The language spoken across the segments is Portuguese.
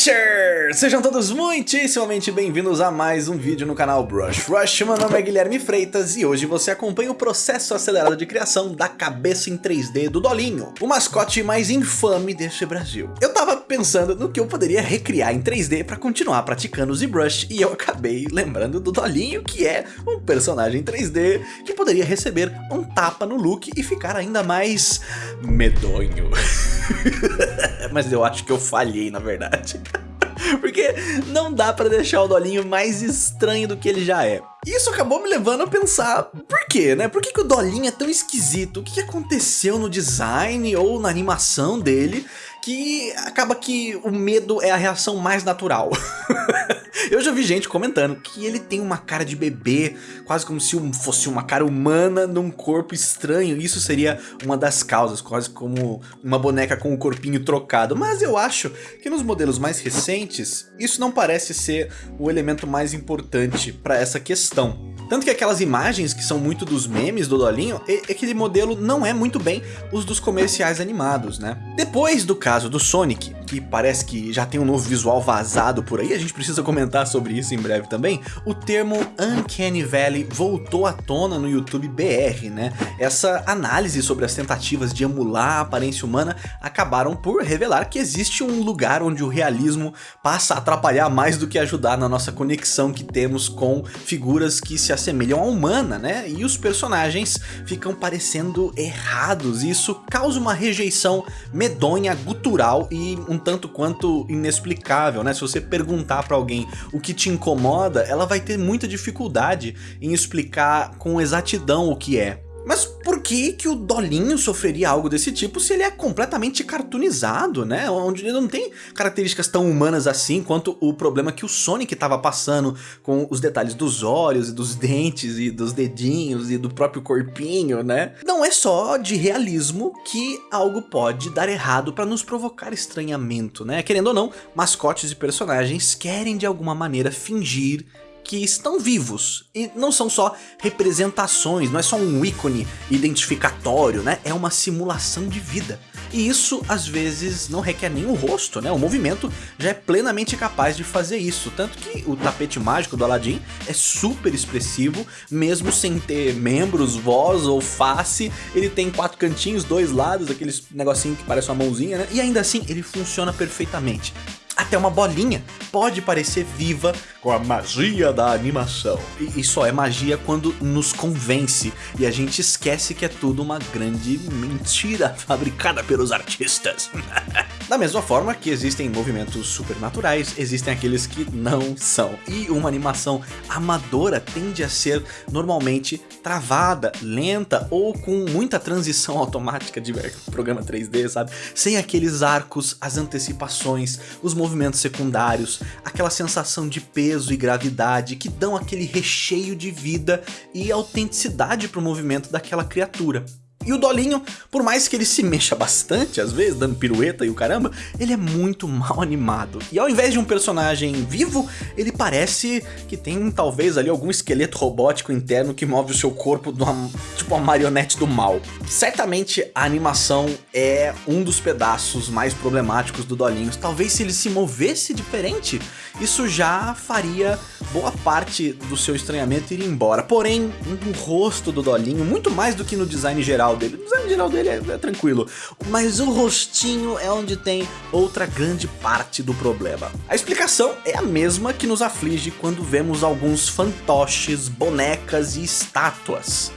Brushers! Sejam todos muitíssimamente bem-vindos a mais um vídeo no canal Brush Rush. Meu nome é Guilherme Freitas e hoje você acompanha o processo acelerado de criação da cabeça em 3D do Dolinho, o mascote mais infame deste Brasil. Eu tava pensando no que eu poderia recriar em 3D para continuar praticando o ZBrush e eu acabei lembrando do Dolinho, que é um personagem 3D que poderia receber um tapa no look e ficar ainda mais medonho. Mas eu acho que eu falhei, na verdade. Porque não dá pra deixar o Dolinho mais estranho do que ele já é. Isso acabou me levando a pensar, por quê, né? Por que, que o Dolinho é tão esquisito? O que, que aconteceu no design ou na animação dele que acaba que o medo é a reação mais natural? Eu já vi gente comentando que ele tem uma cara de bebê, quase como se fosse uma cara humana num corpo estranho. Isso seria uma das causas, quase como uma boneca com o corpinho trocado. Mas eu acho que nos modelos mais recentes, isso não parece ser o elemento mais importante para essa questão. Tanto que aquelas imagens que são muito dos memes do Dolinho, aquele modelo não é muito bem os dos comerciais animados, né? Depois do caso do Sonic, que parece que já tem um novo visual vazado por aí, a gente precisa comentar sobre isso em breve também, o termo Uncanny Valley voltou à tona no YouTube BR, né? Essa análise sobre as tentativas de emular a aparência humana acabaram por revelar que existe um lugar onde o realismo passa a atrapalhar mais do que ajudar na nossa conexão que temos com figuras que se assemelham à humana, né? E os personagens ficam parecendo errados, e isso causa uma rejeição medonha, gutural e um tanto quanto inexplicável, né? Se você perguntar para alguém o que te incomoda, ela vai ter muita dificuldade em explicar com exatidão o que é. Mas por que que o Dolinho sofreria algo desse tipo se ele é completamente cartoonizado, né? Onde ele não tem características tão humanas assim quanto o problema que o Sonic estava passando com os detalhes dos olhos e dos dentes e dos dedinhos e do próprio corpinho, né? Não é só de realismo que algo pode dar errado para nos provocar estranhamento, né? Querendo ou não, mascotes e personagens querem de alguma maneira fingir que estão vivos e não são só representações, não é só um ícone identificatório, né? É uma simulação de vida. E isso, às vezes, não requer o rosto, né? O movimento já é plenamente capaz de fazer isso. Tanto que o tapete mágico do Aladdin é super expressivo, mesmo sem ter membros, voz ou face. Ele tem quatro cantinhos, dois lados, aqueles negocinho que parece uma mãozinha, né? E ainda assim, ele funciona perfeitamente. Até uma bolinha pode parecer viva com a magia da animação. E, e só é magia quando nos convence e a gente esquece que é tudo uma grande mentira fabricada pelos artistas. da mesma forma que existem movimentos supernaturais, existem aqueles que não são. E uma animação amadora tende a ser normalmente travada, lenta ou com muita transição automática de programa 3D, sabe? Sem aqueles arcos, as antecipações, os movimentos secundários, aquela sensação de peso e gravidade que dão aquele recheio de vida e autenticidade para o movimento daquela criatura. E o Dolinho, por mais que ele se mexa bastante, às vezes, dando pirueta e o caramba, ele é muito mal animado. E ao invés de um personagem vivo, ele parece que tem talvez ali algum esqueleto robótico interno que move o seu corpo uma, tipo uma marionete do mal. Certamente a animação é um dos pedaços mais problemáticos do Dolinho. Talvez se ele se movesse diferente, isso já faria boa parte do seu estranhamento ir embora. Porém, no rosto do Dolinho, muito mais do que no design geral dele, o design geral dele é, é tranquilo, mas o rostinho é onde tem outra grande parte do problema. A explicação é a mesma que nos aflige quando vemos alguns fantoches, bonecas e estátuas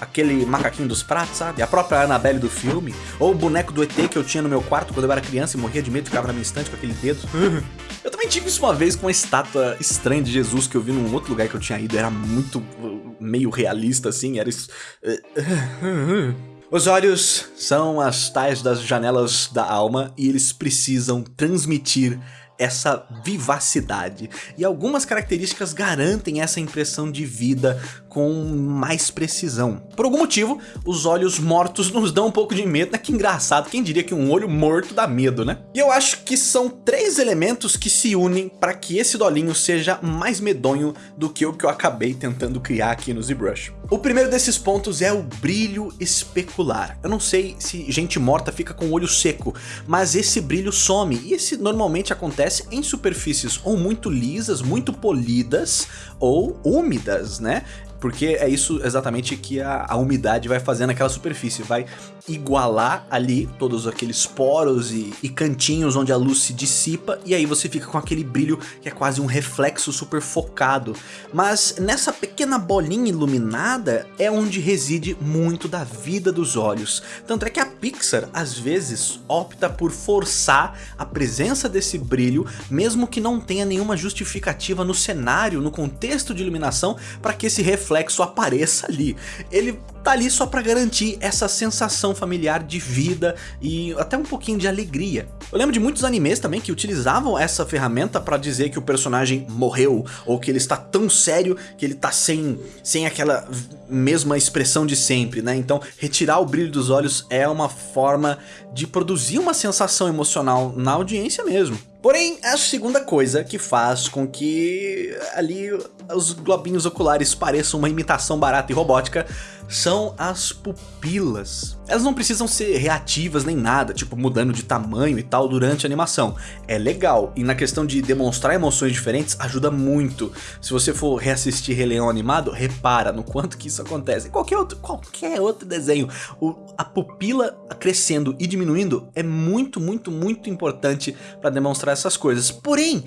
aquele macaquinho dos pratos, sabe? A própria Annabelle do filme, ou o boneco do ET que eu tinha no meu quarto quando eu era criança e morria de medo, ficava na minha estante com aquele dedo. Eu também tive isso uma vez com uma estátua estranha de Jesus que eu vi num outro lugar que eu tinha ido, era muito uh, meio realista assim, era isso. Os olhos são as tais das janelas da alma e eles precisam transmitir essa vivacidade. E algumas características garantem essa impressão de vida com mais precisão. Por algum motivo, os olhos mortos nos dão um pouco de medo, né? Que engraçado, quem diria que um olho morto dá medo, né? E eu acho que são três elementos que se unem para que esse dolinho seja mais medonho do que o que eu acabei tentando criar aqui no ZBrush. O primeiro desses pontos é o brilho especular. Eu não sei se gente morta fica com o olho seco, mas esse brilho some, e esse normalmente acontece em superfícies ou muito lisas, muito polidas ou úmidas, né? Porque é isso exatamente que a, a umidade vai fazer naquela superfície, vai igualar ali todos aqueles poros e, e, cantinhos onde a luz se dissipa e aí você fica com aquele brilho que é quase um reflexo super focado. Mas nessa pequena bolinha iluminada é onde reside muito da vida dos olhos. Tanto é que a Pixar às vezes opta por forçar a presença desse brilho, mesmo que não tenha nenhuma justificativa no cenário, no contexto de iluminação, para que esse reflexo reflexo apareça ali. Ele tá ali só para garantir essa sensação familiar de vida e até um pouquinho de alegria. Eu lembro de muitos animes também que utilizavam essa ferramenta para dizer que o personagem morreu ou que ele está tão sério que ele tá sem, sem aquela mesma expressão de sempre, né? Então retirar o brilho dos olhos é uma forma de produzir uma sensação emocional na audiência mesmo. Porém, a segunda coisa que faz com que ali os globinhos oculares pareçam uma imitação barata e robótica são as pupilas. Elas não precisam ser reativas nem nada, tipo mudando de tamanho e tal durante a animação. É legal, e na questão de demonstrar emoções diferentes ajuda muito. Se você for reassistir Rei Leão animado, repara no quanto que isso acontece. Qualquer outro, qualquer outro desenho, o, a pupila crescendo e diminuindo é muito, muito, muito importante para demonstrar essas coisas. Porém,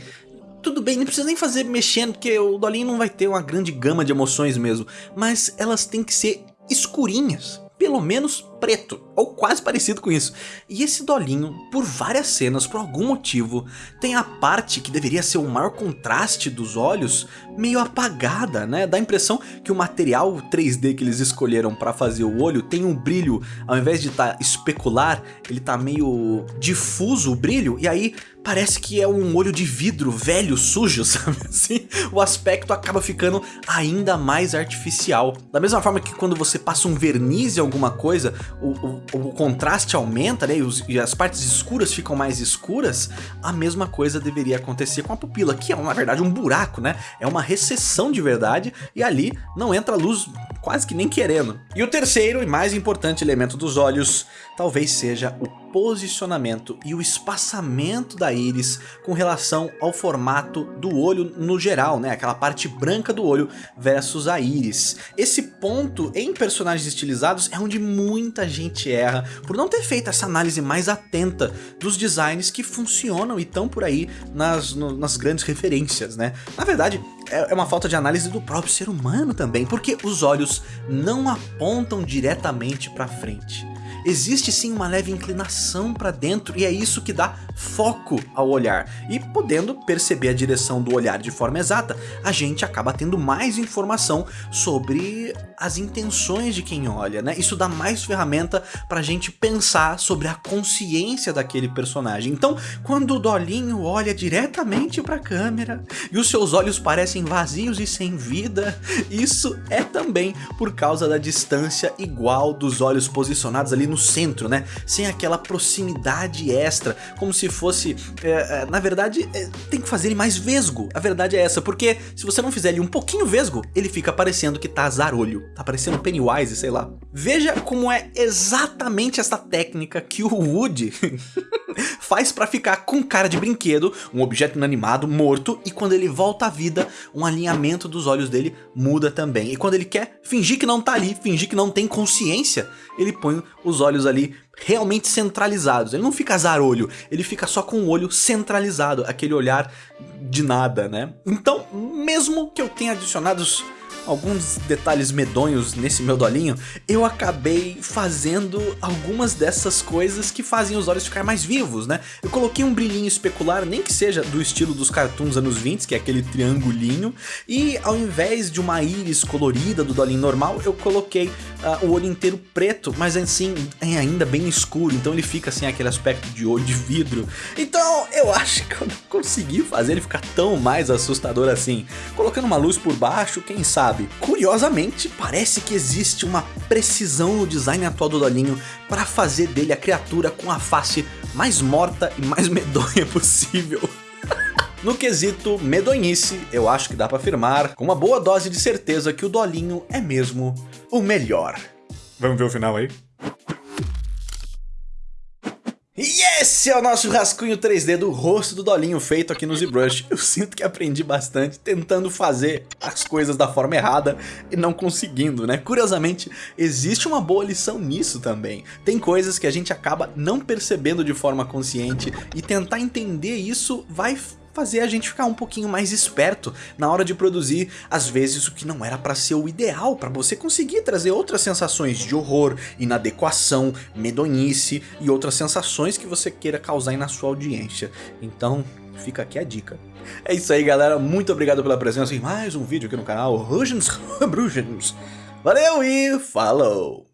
tudo bem, não precisa nem fazer mexendo, porque o Dolinho não vai ter uma grande gama de emoções mesmo, mas elas têm que ser escurinhas, pelo menos preto, ou quase parecido com isso. E esse dolinho, por várias cenas, por algum motivo, tem a parte que deveria ser o maior contraste dos olhos meio apagada, né? Dá a impressão que o material 3D que eles escolheram para fazer o olho tem um brilho, ao invés de estar tá especular, ele tá meio difuso o brilho, e aí parece que é um olho de vidro velho, sujo, sabe assim? O aspecto acaba ficando ainda mais artificial. Da mesma forma que quando você passa um verniz em alguma coisa, o, o, contraste aumenta, né, e, os, e, as partes escuras ficam mais escuras, a mesma coisa deveria acontecer com a pupila, que é na verdade um buraco, né? É uma recessão de verdade e ali não entra luz quase que nem querendo. E o terceiro e mais importante elemento dos olhos talvez seja o posicionamento e o espaçamento da íris com relação ao formato do olho no geral, né? Aquela parte branca do olho versus a íris. Esse ponto em personagens estilizados é onde muita gente erra por não ter feito essa análise mais atenta dos designs que funcionam e estão por aí nas, no, nas grandes referências, né? Na verdade, é, é uma falta de análise do próprio ser humano também, porque os olhos não apontam diretamente para frente existe sim uma leve inclinação para dentro e é isso que dá foco ao olhar. E podendo perceber a direção do olhar de forma exata, a gente acaba tendo mais informação sobre as intenções de quem olha, né? Isso dá mais ferramenta para a gente pensar sobre a consciência daquele personagem. Então, quando o Dolinho olha diretamente para a câmera e os seus olhos parecem vazios e sem vida, isso é também por causa da distância igual dos olhos posicionados ali no centro, né? Sem aquela proximidade extra, como se fosse... É, é, na verdade, é, tem que fazer ele mais vesgo. A verdade é essa, porque se você não fizer ele um pouquinho vesgo, ele fica parecendo que tá zarolho. Tá parecendo Pennywise, sei lá. Veja como é exatamente essa técnica que o Woody faz para ficar com cara de brinquedo, um objeto inanimado, morto, e quando ele volta à vida, um alinhamento dos olhos dele muda também. E quando ele quer fingir que não tá ali, fingir que não tem consciência, ele põe os olhos ali realmente centralizados. Ele não fica zarolho, ele fica só com o olho centralizado, aquele olhar de nada, né? Então, mesmo que eu tenha adicionado alguns detalhes medonhos nesse meu dolinho, eu acabei fazendo algumas dessas coisas que fazem os olhos ficar mais vivos, né? Eu coloquei um brilhinho especular, nem que seja do estilo dos cartoons anos 20, que é aquele triangulinho, e ao invés de uma íris colorida do dolinho normal, eu coloquei uh, o olho inteiro preto, mas assim, é ainda bem escuro, então ele fica assim, aquele aspecto de olho de vidro. Então eu acho que eu não consegui fazer ele ficar tão mais assustador assim. Colocando uma luz por baixo, quem sabe? Sabe? Curiosamente, parece que existe uma precisão no design atual do Dolinho para fazer dele a criatura com a face mais morta e mais medonha possível. No quesito medonhice, eu acho que dá para afirmar com uma boa dose de certeza que o Dolinho é mesmo o melhor. Vamos ver o final aí? Yeah! Esse é o nosso rascunho 3D do rosto do Dolinho feito aqui no ZBrush. Eu sinto que aprendi bastante tentando fazer as coisas da forma errada e não conseguindo, né? Curiosamente, existe uma boa lição nisso também. Tem coisas que a gente acaba não percebendo de forma consciente e tentar entender isso vai fazer a gente ficar um pouquinho mais esperto na hora de produzir, às vezes, o que não era para ser o ideal, para você conseguir trazer outras sensações de horror, inadequação, medonhice e outras sensações que você queira causar na sua audiência. Então, fica aqui a dica. É isso aí, galera. Muito obrigado pela presença em mais um vídeo aqui no canal Rugens Brugens. Valeu e falou!